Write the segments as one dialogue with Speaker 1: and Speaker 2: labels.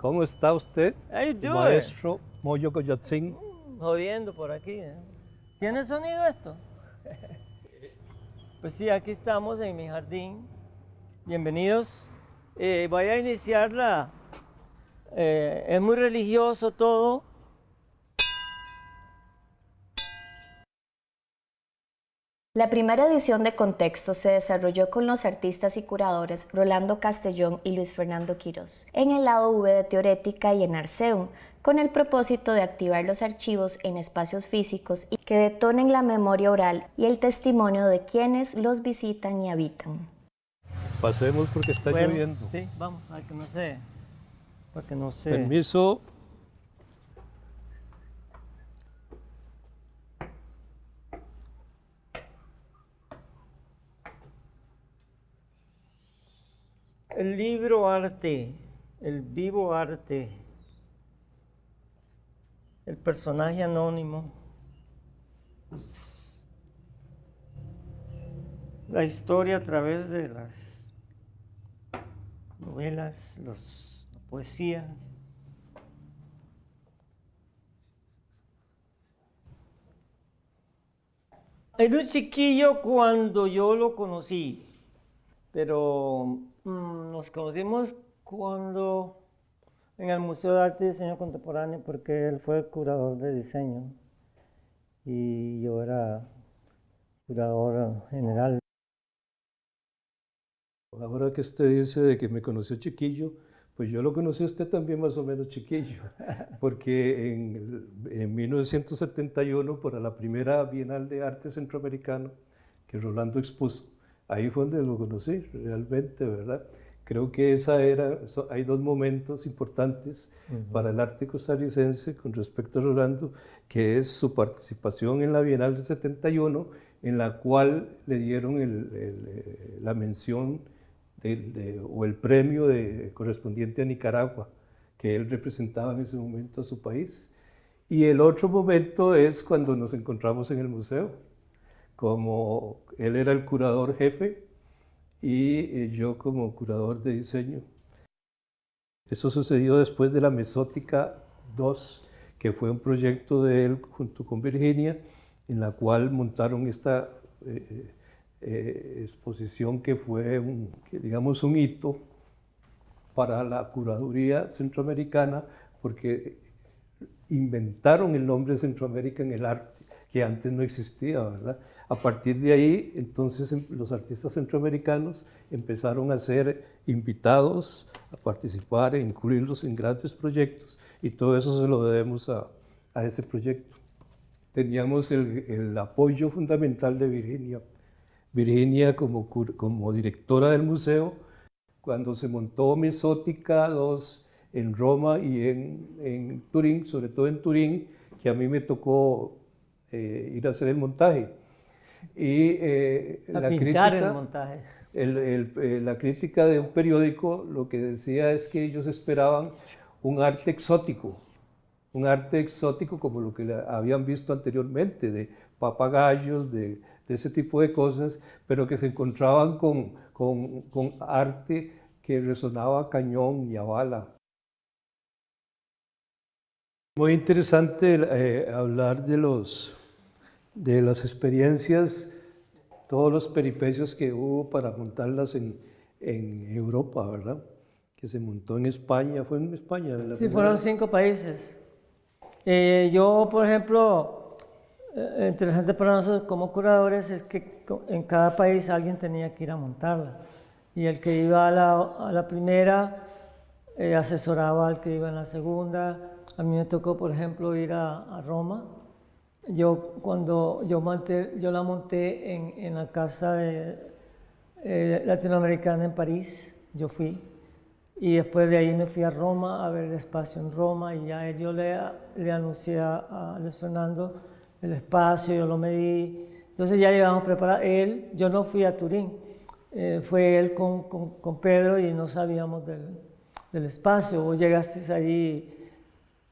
Speaker 1: ¿Cómo está usted, maestro Moyo Coyatzin?
Speaker 2: Jodiendo por aquí. ¿eh? ¿Tiene sonido esto? Pues sí, aquí estamos en mi jardín. Bienvenidos. Eh, voy a iniciar la... eh, es muy religioso todo.
Speaker 3: La primera edición de Contexto se desarrolló con los artistas y curadores Rolando Castellón y Luis Fernando Quirós, en el lado V de Teorética y en Arceum, con el propósito de activar los archivos en espacios físicos y que detonen la memoria oral y el testimonio de quienes los visitan y habitan.
Speaker 1: Pasemos porque está
Speaker 2: Bueno,
Speaker 1: lloviendo.
Speaker 2: Sí, vamos, para que no se... Para que no se...
Speaker 1: Permiso.
Speaker 2: El libro arte, el vivo arte, el personaje anónimo, la historia a través de las novelas, los- la poesía. Era un chiquillo cuando yo lo conocí, pero nos conocimos cuando en el Museo de Arte y Diseño Contemporáneo, porque él fue el curador de diseño y yo era curador general.
Speaker 1: Ahora que usted dice de que me conoció chiquillo, pues yo lo conocí a usted también más o menos chiquillo, porque en, en 1971, para la primera Bienal de Arte Centroamericano que Rolando expuso, ahí fue donde lo conocí realmente, ¿verdad? Creo que esa era, so- hay dos momentos importantes para el arte costarricense con respecto a Rolando, que es su participación en la Bienal del 71, en la cual le dieron el- el, eh, la mención del- de- o el premio de, correspondiente a Nicaragua, que él representaba en ese momento a su país. Y el otro momento es cuando nos encontramos en el museo, como él era el curador jefe y eh, yo como curador de diseño. Eso sucedió después de la Mesótica 2, que fue un proyecto de él junto con Virginia, en la cual montaron esta eh, eh, exposición que fue, un, que digamos, un hito para la curaduría centroamericana, porque inventaron el nombre Centroamérica en el arte, que antes no existía, ¿verdad? A partir de ahí, entonces em- los artistas centroamericanos empezaron a ser invitados a participar e incluirlos en grandes proyectos y todo eso se lo debemos a, a ese proyecto. Teníamos el, el apoyo fundamental de Virginia. Virginia como, como directora del museo, cuando se montó Mesótica 2 en Roma y en, en Turín, sobre todo en Turín, que a mí me tocó eh, ir a hacer el montaje. Y eh,
Speaker 2: A
Speaker 1: la crítica,
Speaker 2: el montaje.
Speaker 1: el- el- eh, la crítica de un periódico lo que decía es que ellos esperaban un arte exótico, un arte exótico como lo que habían visto anteriormente, de papagayos, de, de ese tipo de cosas, pero que se encontraban con, con- con arte que resonaba a cañón y a bala. Muy interesante eh, hablar de, los, de las experiencias, todos los peripecios que hubo para montarlas en, en Europa, ¿verdad? Que se montó en España, fue en España. la
Speaker 2: Sí,
Speaker 1: primera
Speaker 2: fueron cinco países. Eh, yo, por ejemplo, eh, interesante para nosotros como curadores es que en cada país alguien tenía que ir a montarla. Y el que iba a la, a la primera eh, asesoraba al que iba en la segunda. A mí me tocó, por ejemplo, ir a, a Roma. Yo cuando yo, la monté en, la casa eh, latinoamericana en París, yo fui. Y después de ahí me fui a Roma a ver el espacio en Roma y ya yo le, anuncié a, Luis Fernando el espacio, yo lo medí. Entonces ya llegamos preparados. Él, yo no fui a Turín, eh, fue él con, con, con Pedro y no sabíamos del, del espacio. Vos llegaste ahí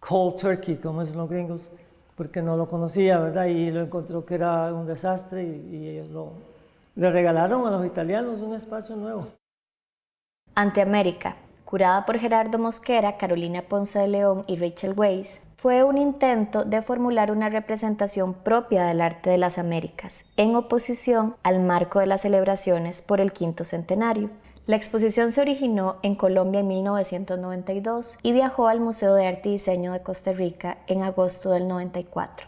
Speaker 2: cold turkey, como dicen los gringos, porque no lo conocía, ¿verdad? Y lo encontró que era un desastre y, y ellos lo, le regalaron a los italianos un espacio nuevo.
Speaker 3: Ante América, curada por Gerardo Mosquera, Carolina Ponce de León y Rachel Weiss, fue un intento de formular una representación propia del arte de las Américas, en oposición al marco de las celebraciones por el quinto centenario. La exposición se originó en Colombia en 1992 y viajó al Museo de Arte y Diseño de Costa Rica en agosto del 94.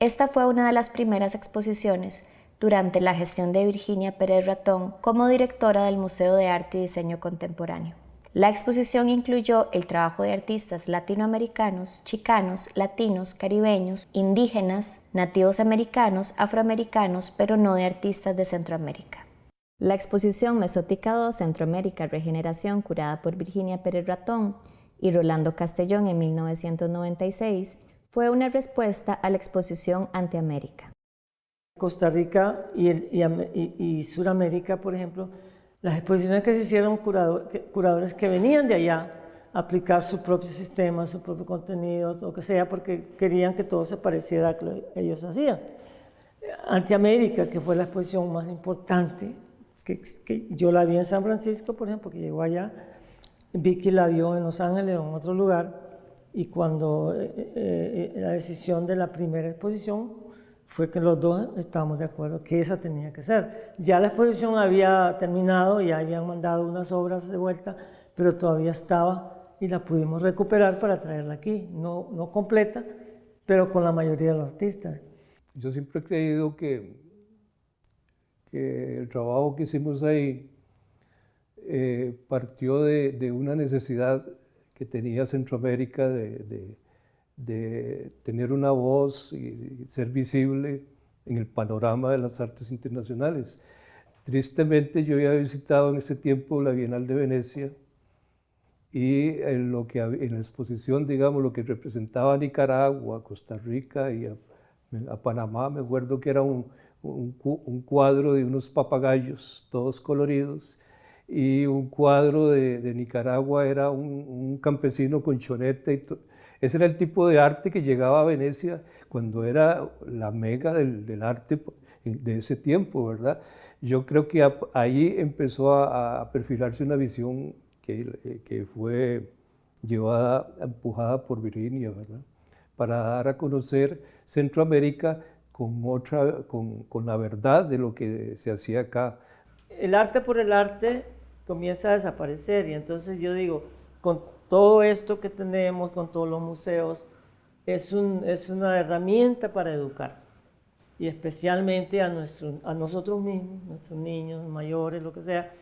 Speaker 3: Esta fue una de las primeras exposiciones durante la gestión de Virginia Pérez Ratón como directora del Museo de Arte y Diseño Contemporáneo. La exposición incluyó el trabajo de artistas latinoamericanos, chicanos, latinos, caribeños, indígenas, nativos americanos, afroamericanos, pero no de artistas de Centroamérica. La exposición Mesótica 2 Centroamérica Regeneración, curada por Virginia Pérez Ratón y Rolando Castellón en 1996, fue una respuesta a la exposición Antiamérica.
Speaker 2: Costa Rica y, Suramérica, por ejemplo, las exposiciones que se hicieron curadores que venían de allá a aplicar su propio sistema, su propio contenido, lo que sea, porque querían que todo se pareciera a lo que ellos hacían. Antiamérica, que fue la exposición más importante, que, que, yo la vi en San Francisco, por ejemplo, que llegó allá, Vicky la vio en Los Ángeles o en otro lugar, y cuando eh, eh, eh, la decisión de la primera exposición fue que los dos estábamos de acuerdo que esa tenía que ser. Ya la exposición había terminado, y habían mandado unas obras de vuelta, pero todavía estaba y la pudimos recuperar para traerla aquí, no, no completa, pero con la mayoría de los artistas.
Speaker 1: Yo siempre he creído que, que el trabajo que hicimos ahí eh, partió de, de, una necesidad que tenía Centroamérica de de tener una voz y ser visible en el panorama de las artes internacionales. Tristemente yo había visitado en ese tiempo la Bienal de Venecia y en, lo que, en la exposición, digamos, lo que representaba a Nicaragua, a Costa Rica y a, Panamá, me acuerdo que era un, un, cuadro de unos papagayos, todos coloridos, y un cuadro de, Nicaragua era un, campesino con choneta y ese era el tipo de arte que llegaba a Venecia cuando era la mega del, arte de ese tiempo, ¿verdad? Yo creo que ahí empezó a, perfilarse una visión que, que, fue llevada, empujada por Virginia, ¿verdad? Para dar a conocer Centroamérica con, otra, con, con la verdad de lo que se hacía acá.
Speaker 2: El arte por el arte comienza a desaparecer y entonces yo digo, con todo esto que tenemos con todos los museos es, un, es una herramienta para educar y especialmente a, nuestro, a nosotros mismos, nuestros niños, mayores, lo que sea,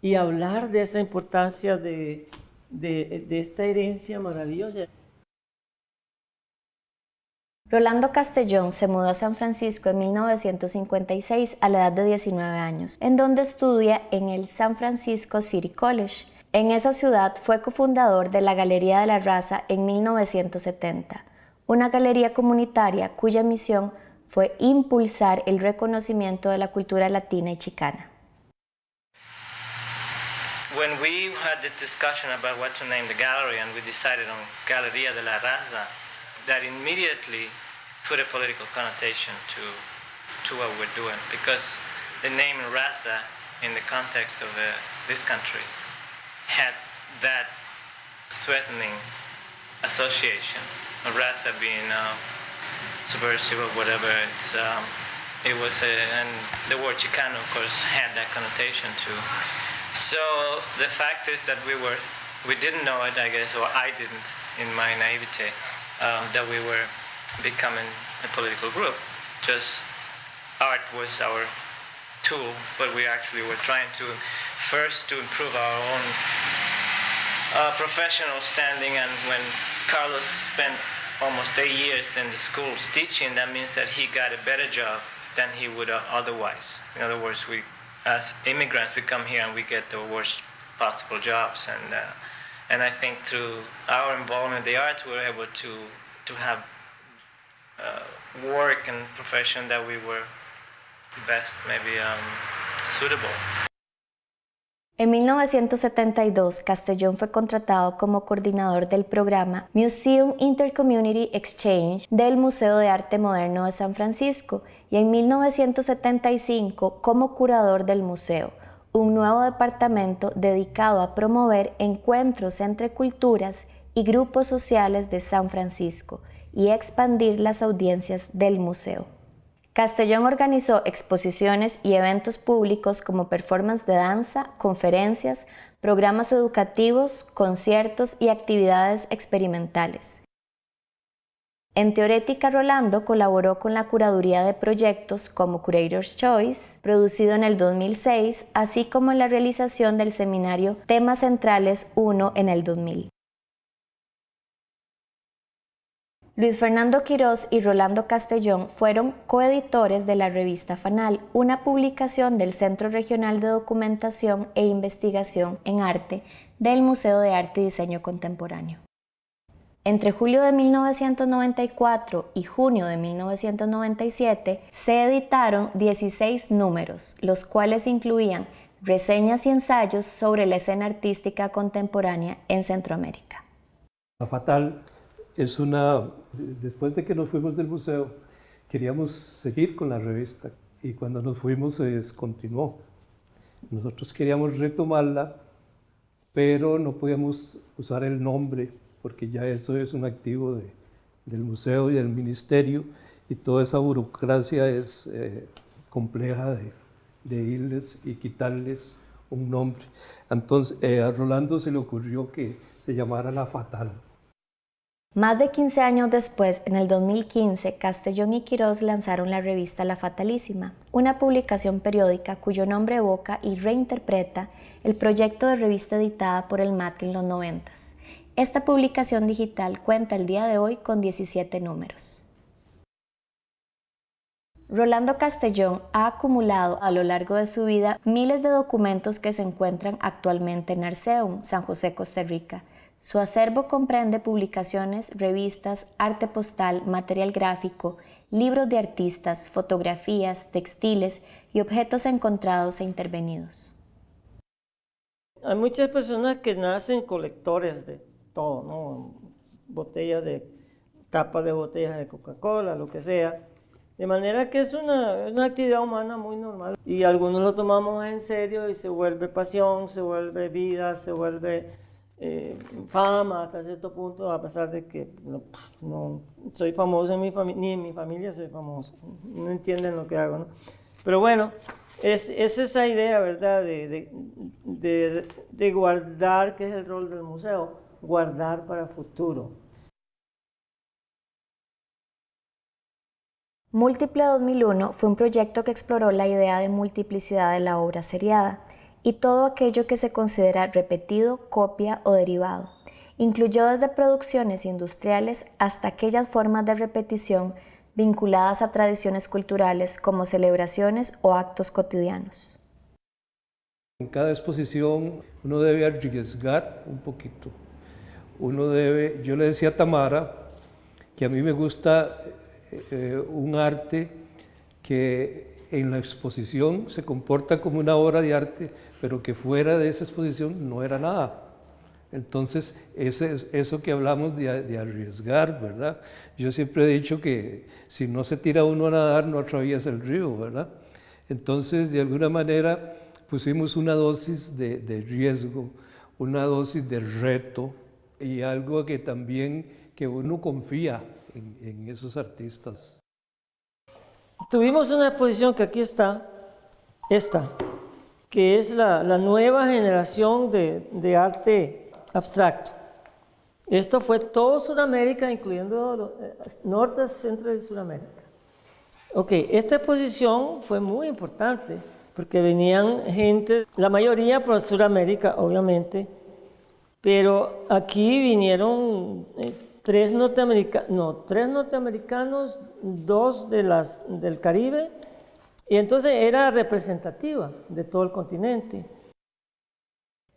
Speaker 2: y hablar de esa importancia de, de, de esta herencia maravillosa.
Speaker 3: Rolando Castellón se mudó a San Francisco en 1956 a la edad de 19 años, en donde estudia en el San Francisco City College en esa ciudad fue cofundador de la Galería de la Raza en 1970, una galería comunitaria cuya misión fue impulsar el reconocimiento de la cultura latina y chicana.
Speaker 4: When we had the discussion about what to name the gallery and we decided on Galería de la Raza, that immediately put a political connotation to, to what we're doing because the name Raza in the context of uh, this country had that threatening association. Rasa being uh, subversive or whatever, it's, um, it was, a, and the word Chicano, of course, had that connotation too. So the fact is that we were, we didn't know it, I guess, or I didn't in my naivete, um, that we were becoming a political group. Just art was our tool, but we actually were trying to first to improve our own uh, professional standing. And when Carlos spent almost eight years in the schools teaching, that means that he got a better job than he would have otherwise. In other words, we, as immigrants, we come here and we get the worst possible jobs. And uh, and I think through our involvement in the arts, we were able to to have uh, work and profession that we were best maybe um, suitable.
Speaker 3: En 1972, Castellón fue contratado como coordinador del programa Museum Intercommunity Exchange del Museo de Arte Moderno de San Francisco y en 1975 como curador del museo, un nuevo departamento dedicado a promover encuentros entre culturas y grupos sociales de San Francisco y expandir las audiencias del museo. Castellón organizó exposiciones y eventos públicos como performance de danza, conferencias, programas educativos, conciertos y actividades experimentales. En Teorética Rolando colaboró con la curaduría de proyectos como Curator's Choice, producido en el 2006, así como en la realización del seminario Temas Centrales 1 en el 2000. Luis Fernando Quirós y Rolando Castellón fueron coeditores de la revista Fanal, una publicación del Centro Regional de Documentación e Investigación en Arte del Museo de Arte y Diseño Contemporáneo. Entre julio de 1994 y junio de 1997 se editaron 16 números, los cuales incluían reseñas y ensayos sobre la escena artística contemporánea en Centroamérica.
Speaker 1: La Fatal es una, después de que nos fuimos del museo, queríamos seguir con la revista y cuando nos fuimos se descontinuó. Nosotros queríamos retomarla, pero no podíamos usar el nombre porque ya eso es un activo del museo y del ministerio y toda esa burocracia es eh, compleja de, de, irles y quitarles un nombre. Entonces eh, a Rolando se le ocurrió que se llamara La Fatal
Speaker 3: más de 15 años después, en el 2015, Castellón y Quirós lanzaron la revista La Fatalísima, una publicación periódica cuyo nombre evoca y reinterpreta el proyecto de revista editada por el MAT en los 90. Esta publicación digital cuenta el día de hoy con 17 números. Rolando Castellón ha acumulado a lo largo de su vida miles de documentos que se encuentran actualmente en Arceum, San José, Costa Rica, su acervo comprende publicaciones, revistas, arte postal, material gráfico, libros de artistas, fotografías, textiles y objetos encontrados e intervenidos.
Speaker 2: Hay muchas personas que nacen colectores de todo, ¿no? Botellas de, tapas de botellas de Coca-Cola, lo que sea. De manera que es una, una, actividad humana muy normal. Y algunos lo tomamos en serio y se vuelve pasión, se vuelve vida, se vuelve eh, fama hasta cierto punto, a pesar de que no, pues, soy famoso en mi familia, ni en mi familia soy famoso, no entienden lo que hago, ¿no? Pero bueno, es, es esa idea, ¿verdad?, de, guardar, que es el rol del museo, guardar para futuro.
Speaker 3: Múltiple 2001 fue un proyecto que exploró la idea de multiplicidad de la obra seriada y todo aquello que se considera repetido, copia o derivado. Incluyó desde producciones industriales hasta aquellas formas de repetición vinculadas a tradiciones culturales como celebraciones o actos cotidianos.
Speaker 1: En cada exposición uno debe arriesgar un poquito. Uno debe, yo le decía a Tamara que a mí me gusta eh, un arte que en la exposición se comporta como una obra de arte, pero que fuera de esa exposición no era nada. Entonces, ese es eso que hablamos de, arriesgar, ¿verdad? Yo siempre he dicho que si no se tira uno a nadar, no atraviesa el río, ¿verdad? Entonces, de alguna manera, pusimos una dosis de, riesgo, una dosis de reto y algo que también que uno confía en esos artistas.
Speaker 2: Tuvimos una exposición que aquí está, esta, que es la, nueva generación de, arte abstracto. Esto fue todo Sudamérica, incluyendo eh, norte, centro y Sudamérica. Ok, esta exposición fue muy importante porque venían gente, la mayoría por Sudamérica, obviamente, pero aquí vinieron eh, tres, norteamericanos, no, tres norteamericanos, dos de las, del Caribe, y entonces era representativa de todo el continente.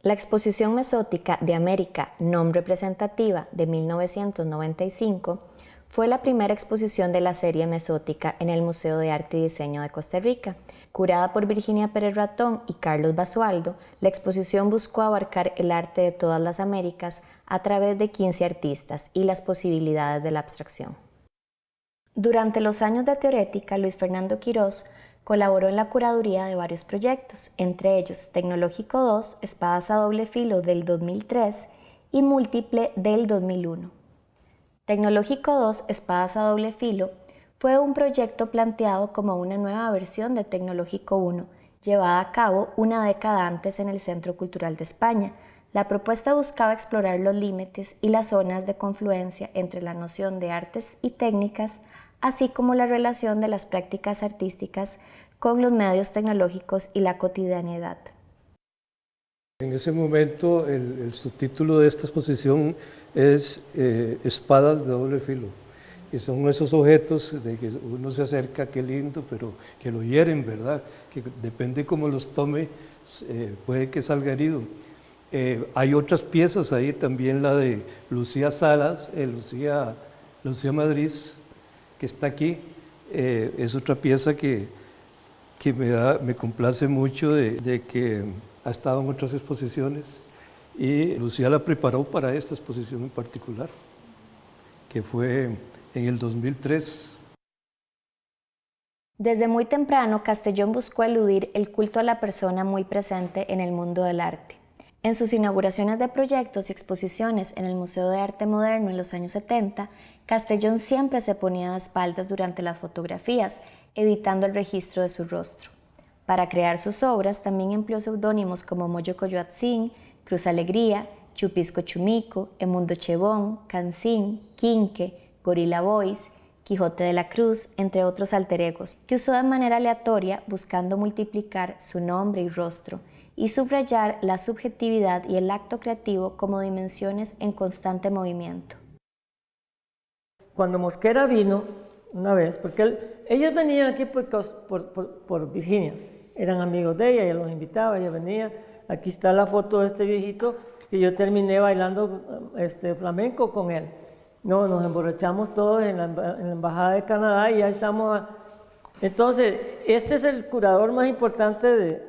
Speaker 3: La exposición mesótica de América, non representativa, de 1995, fue la primera exposición de la serie mesótica en el Museo de Arte y Diseño de Costa Rica. Curada por Virginia Pérez Ratón y Carlos Basualdo, la exposición buscó abarcar el arte de todas las Américas a través de 15 artistas y las posibilidades de la abstracción. Durante los años de teorética, Luis Fernando Quirós Colaboró en la curaduría de varios proyectos, entre ellos Tecnológico 2, Espadas a doble filo del 2003 y Múltiple del 2001. Tecnológico 2, Espadas a doble filo fue un proyecto planteado como una nueva versión de Tecnológico 1, llevada a cabo una década antes en el Centro Cultural de España. La propuesta buscaba explorar los límites y las zonas de confluencia entre la noción de artes y técnicas, así como la relación de las prácticas artísticas con los medios tecnológicos y la cotidianidad.
Speaker 1: En ese momento el, subtítulo de esta exposición es eh, Espadas de doble filo. Y son esos objetos de que uno se acerca, qué lindo, pero que lo hieren, ¿verdad? Que depende cómo los tome, eh, puede que salga herido. Eh, hay otras piezas ahí, también la de Lucía Salas, Lucía, Lucía Madrid, que está aquí. es otra pieza que, que me, me complace mucho de, que ha estado en otras exposiciones y Lucía la preparó para esta exposición en particular, que fue en el 2003.
Speaker 3: Desde muy temprano, Castellón buscó eludir el culto a la persona muy presente en el mundo del arte. En sus inauguraciones de proyectos y exposiciones en el Museo de Arte Moderno en los años 70, Castellón siempre se ponía de espaldas durante las fotografías evitando el registro de su rostro. Para crear sus obras también empleó seudónimos como Moyo Coyoatzin, Cruz Alegría, Chupisco Chumico, Emundo Chebón, Cancín, Quinque, Gorila Boys, Quijote de la Cruz, entre otros alter egos, que usó de manera aleatoria buscando multiplicar su nombre y rostro y subrayar la subjetividad y el acto creativo como dimensiones en constante movimiento.
Speaker 2: Cuando Mosquera vino, una vez, porque ellos venían aquí por, por, Virginia, eran amigos de ella, ella los invitaba, ella venía. Aquí está la foto de este viejito que yo terminé bailando este, flamenco con él. No, nos emborrachamos todos en la, Embajada de Canadá y ya estamos... Entonces, este es el curador más importante de,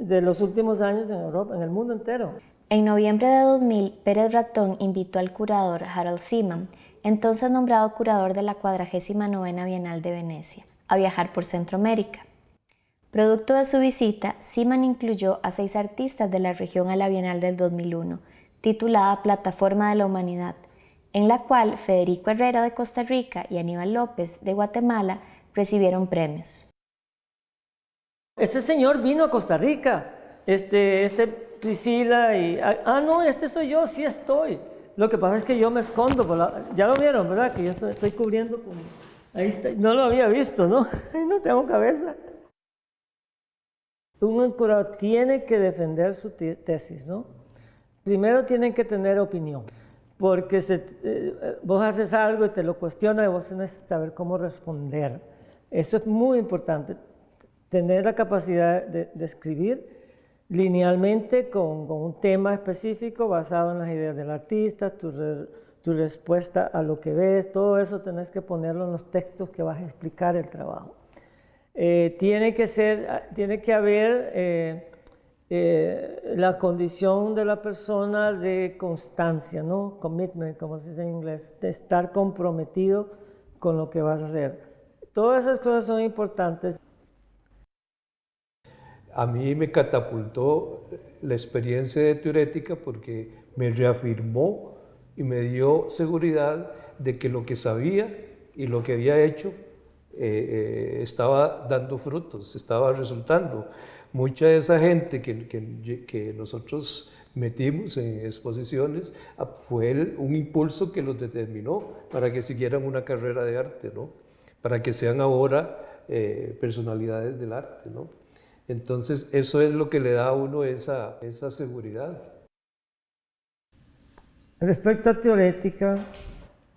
Speaker 2: de los últimos años en Europa, en el mundo entero.
Speaker 3: En noviembre de 2000, Pérez Ratón invitó al curador Harold Seaman entonces nombrado curador de la 49 Bienal de Venecia, a viajar por Centroamérica. Producto de su visita, Siman incluyó a seis artistas de la región a la Bienal del 2001, titulada Plataforma de la Humanidad, en la cual Federico Herrera de Costa Rica y Aníbal López de Guatemala recibieron premios.
Speaker 2: Este señor vino a Costa Rica, este, este Priscila y... Ah, no, este soy yo, sí estoy. Lo que pasa es que yo me escondo, ya lo vieron, ¿verdad? Que yo estoy, cubriendo con... Ahí está. No lo había visto, ¿no? no tengo cabeza. Un curador tiene que defender su tesis, ¿no? Primero tienen que tener opinión, porque eh, vos haces algo y te lo cuestiona y vos tenés que saber cómo responder. Eso es muy importante, tener la capacidad de, de escribir linealmente con, un tema específico basado en las ideas del artista, tu, respuesta a lo que ves, todo eso tenés que ponerlo en los textos que vas a explicar el trabajo. Eh, tiene, que ser, tiene que haber eh, eh, la condición de la persona de constancia, ¿no? Commitment, como se dice en inglés, de estar comprometido con lo que vas a hacer. Todas esas cosas son importantes
Speaker 1: a mí me catapultó la experiencia de teorética porque me reafirmó y me dio seguridad de que lo que sabía y lo que había hecho eh, eh, estaba dando frutos, estaba resultando. Mucha de esa gente que, nosotros metimos en exposiciones ah, fue un impulso que los determinó para que siguieran una carrera de arte, ¿no? para que sean ahora eh, personalidades del arte. ¿no? Entonces, eso es lo que le da a uno esa, esa seguridad.
Speaker 2: Respecto a teorética,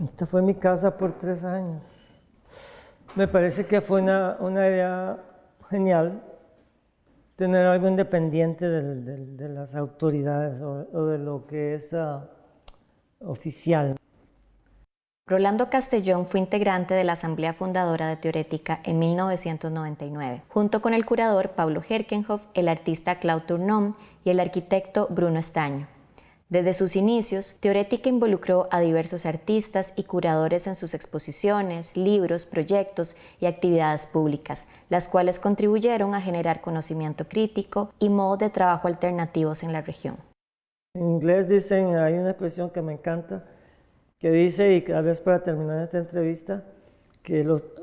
Speaker 2: esta fue mi casa por tres años. Me parece que fue una, idea genial tener algo independiente de, las autoridades o, de lo que es uh, oficial.
Speaker 3: Rolando Castellón fue integrante de la Asamblea Fundadora de Teorética en 1999, junto con el curador Pablo Herkenhoff, el artista Claude Tournon y el arquitecto Bruno Estaño. Desde sus inicios, Teorética involucró a diversos artistas y curadores en sus exposiciones, libros, proyectos y actividades públicas, las cuales contribuyeron a generar conocimiento crítico y modos de trabajo alternativos en la región.
Speaker 2: En inglés dicen, hay una expresión que me encanta, que dice, y tal vez para terminar esta entrevista, que los,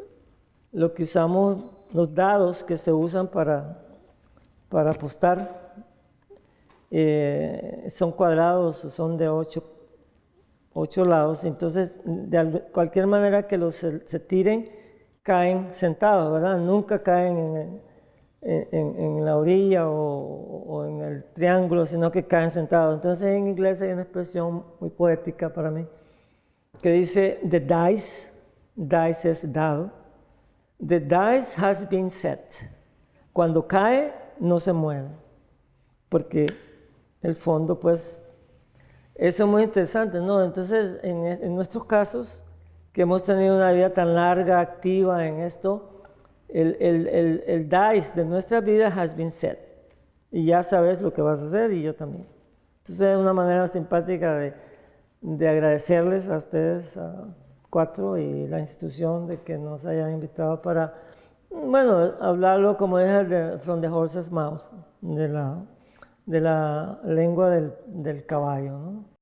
Speaker 2: lo que usamos, los dados que se usan para, para apostar, eh, son cuadrados o son de ocho, ocho lados, entonces de cualquier manera que los se, tiren, caen sentados, ¿verdad? Nunca caen en, en, la orilla o, o, en el triángulo, sino que caen sentados. Entonces en inglés hay una expresión muy poética para mí que dice, the dice, dice es dado, the dice has been set. Cuando cae, no se mueve, porque el fondo, pues, eso es muy interesante, ¿no? Entonces, en, nuestros casos, que hemos tenido una vida tan larga, activa en esto, el, el, el, dice de nuestra vida has been set. Y ya sabes lo que vas a hacer y yo también. Entonces, es una manera simpática de, de agradecerles a ustedes, a cuatro, y la institución de que nos hayan invitado para, bueno, hablarlo como es de From the Horse's Mouth, de la de la lengua del, del caballo. ¿no?